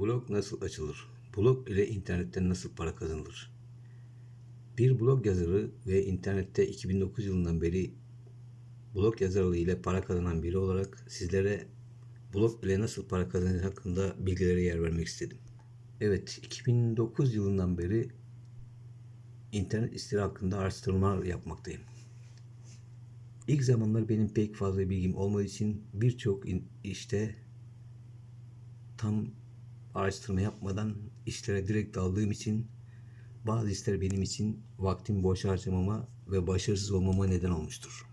Blog nasıl açılır? Blog ile internetten nasıl para kazanılır? Bir blog yazarı ve internette 2009 yılından beri blog yazarlığı ile para kazanan biri olarak sizlere blog ile nasıl para kazanılır hakkında bilgilere yer vermek istedim. Evet, 2009 yılından beri internet siteleri hakkında araştırmalar yapmaktayım. İlk zamanlar benim pek fazla bilgim olmadığı için birçok işte tam araştırma yapmadan işlere direkt daldığım için bazı işler benim için vaktim boş harcamama ve başarısız olmama neden olmuştur.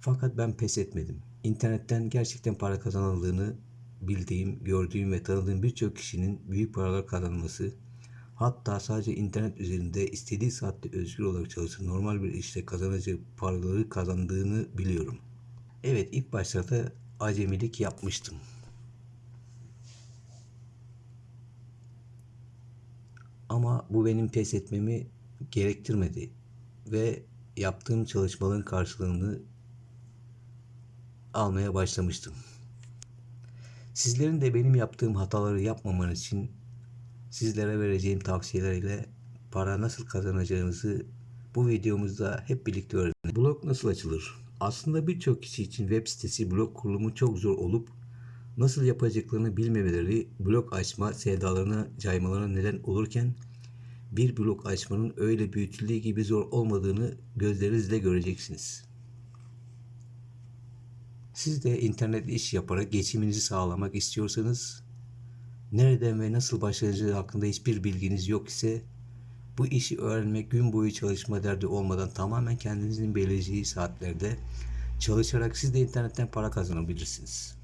Fakat ben pes etmedim. İnternetten gerçekten para kazanıldığını bildiğim, gördüğüm ve tanıdığım birçok kişinin büyük paralar kazanması, hatta sadece internet üzerinde istediği saatte özgür olarak çalışıp normal bir işte kazanacağı paraları kazandığını biliyorum. Evet ilk başlarda acemilik yapmıştım. Ama bu benim pes etmemi gerektirmedi ve yaptığım çalışmaların karşılığını almaya başlamıştım. Sizlerin de benim yaptığım hataları yapmamanız için sizlere vereceğim tavsiyeler ile para nasıl kazanacağınızı bu videomuzda hep birlikte öğrenelim. Blog nasıl açılır? Aslında birçok kişi için web sitesi blog kurulumu çok zor olup nasıl yapacaklarını bilmemeleri blog açma sevdalarına caymalarına neden olurken bir blog açmanın öyle büyütüldüğü gibi zor olmadığını gözlerinizle göreceksiniz. Siz de internet iş yaparak geçiminizi sağlamak istiyorsanız, nereden ve nasıl başlayacağı hakkında hiçbir bilginiz yok ise, bu işi öğrenmek gün boyu çalışma derdi olmadan tamamen kendinizin belirleyeceği saatlerde çalışarak siz de internetten para kazanabilirsiniz.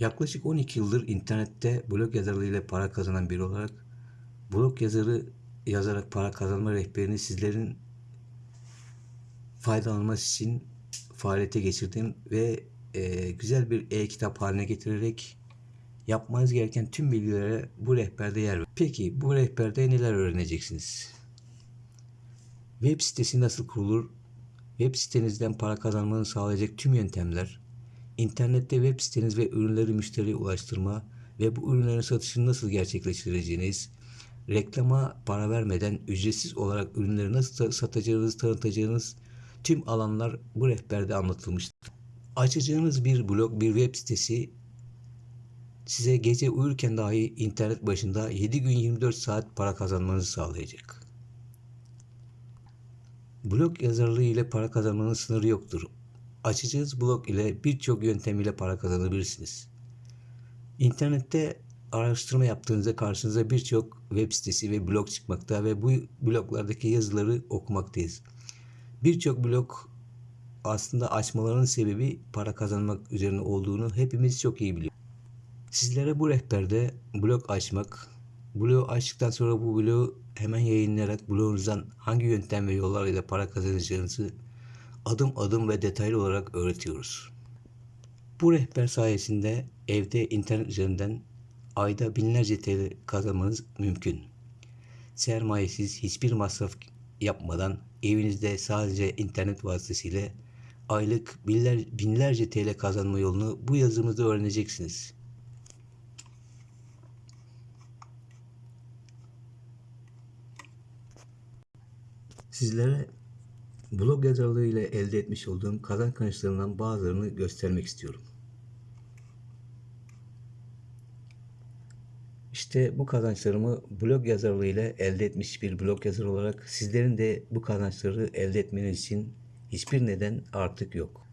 Yaklaşık 12 yıldır internette blog yazarlığıyla para kazanan biri olarak blog yazarı yazarak para kazanma rehberini sizlerin faydalanması için faaliyete geçirdim ve e, güzel bir e-kitap haline getirerek yapmanız gereken tüm bilgilere bu rehberde yer ver. Peki bu rehberde neler öğreneceksiniz? Web sitesi nasıl kurulur? Web sitenizden para kazanmanı sağlayacak tüm yöntemler, internette web siteniz ve ürünleri müşteriye ulaştırma ve bu ürünlerin satışını nasıl gerçekleştireceğiniz, reklama para vermeden ücretsiz olarak ürünleri nasıl satacağınız, tanıtacağınız tüm alanlar bu rehberde anlatılmıştır. Açacağınız bir blog, bir web sitesi size gece uyurken dahi internet başında 7 gün 24 saat para kazanmanızı sağlayacak. Blog yazarlığı ile para kazanmanın sınırı yoktur. Açacağınız blog ile birçok yöntem ile para kazanabilirsiniz. İnternette araştırma yaptığınızda karşınıza birçok web sitesi ve blog çıkmakta ve bu bloglardaki yazıları okumaktayız. Birçok blog aslında açmalarının sebebi para kazanmak üzerine olduğunu hepimiz çok iyi biliyoruz. Sizlere bu rehberde blog açmak, blog açtıktan sonra bu blogu hemen yayınlayarak blogunuzdan hangi yöntem ve yollarla para kazanacağınızı adım adım ve detaylı olarak öğretiyoruz. Bu rehber sayesinde evde internet üzerinden ayda binlerce TL kazanmanız mümkün. Sermayesiz hiçbir masraf yapmadan evinizde sadece internet vasıtasıyla aylık binler, binlerce TL kazanma yolunu bu yazımızda öğreneceksiniz. Sizlere blog yazarlığı ile elde etmiş olduğum kazançlarından bazılarını göstermek istiyorum. İşte bu kazançlarımı blog yazarlığı ile elde etmiş bir blog yazar olarak sizlerin de bu kazançları elde etmeniz için hiçbir neden artık yok.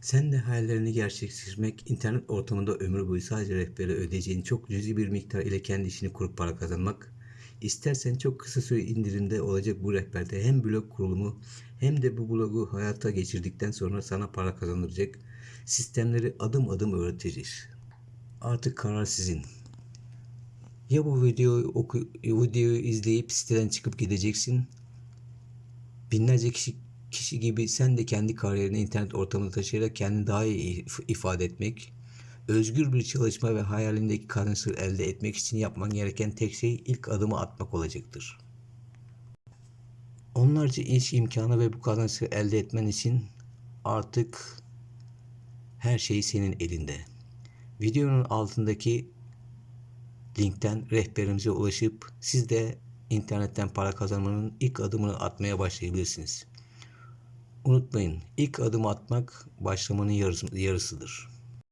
Sen de hayallerini gerçekleştirmek, internet ortamında ömür boyu sadece rehbere ödeyeceğin çok cüzi bir miktar ile kendi işini kurup para kazanmak, İstersen çok kısa süre indirimde olacak bu rehberde hem blog kurulumu hem de bu blogu hayata geçirdikten sonra sana para kazandıracak sistemleri adım adım öğreteceğiz. Artık karar sizin. Ya bu videoyu oku, videoyu izleyip siteden çıkıp gideceksin. Binlerce kişi kişi gibi sen de kendi kariyerini internet ortamında taşıyarak kendini daha iyi if- ifade etmek, özgür bir çalışma ve hayalindeki kazançları elde etmek için yapman gereken tek şey ilk adımı atmak olacaktır. Onlarca iş imkanı ve bu kazançları elde etmen için artık her şey senin elinde. Videonun altındaki linkten rehberimize ulaşıp siz de internetten para kazanmanın ilk adımını atmaya başlayabilirsiniz. Unutmayın, ilk adım atmak başlamanın yarısı- yarısıdır.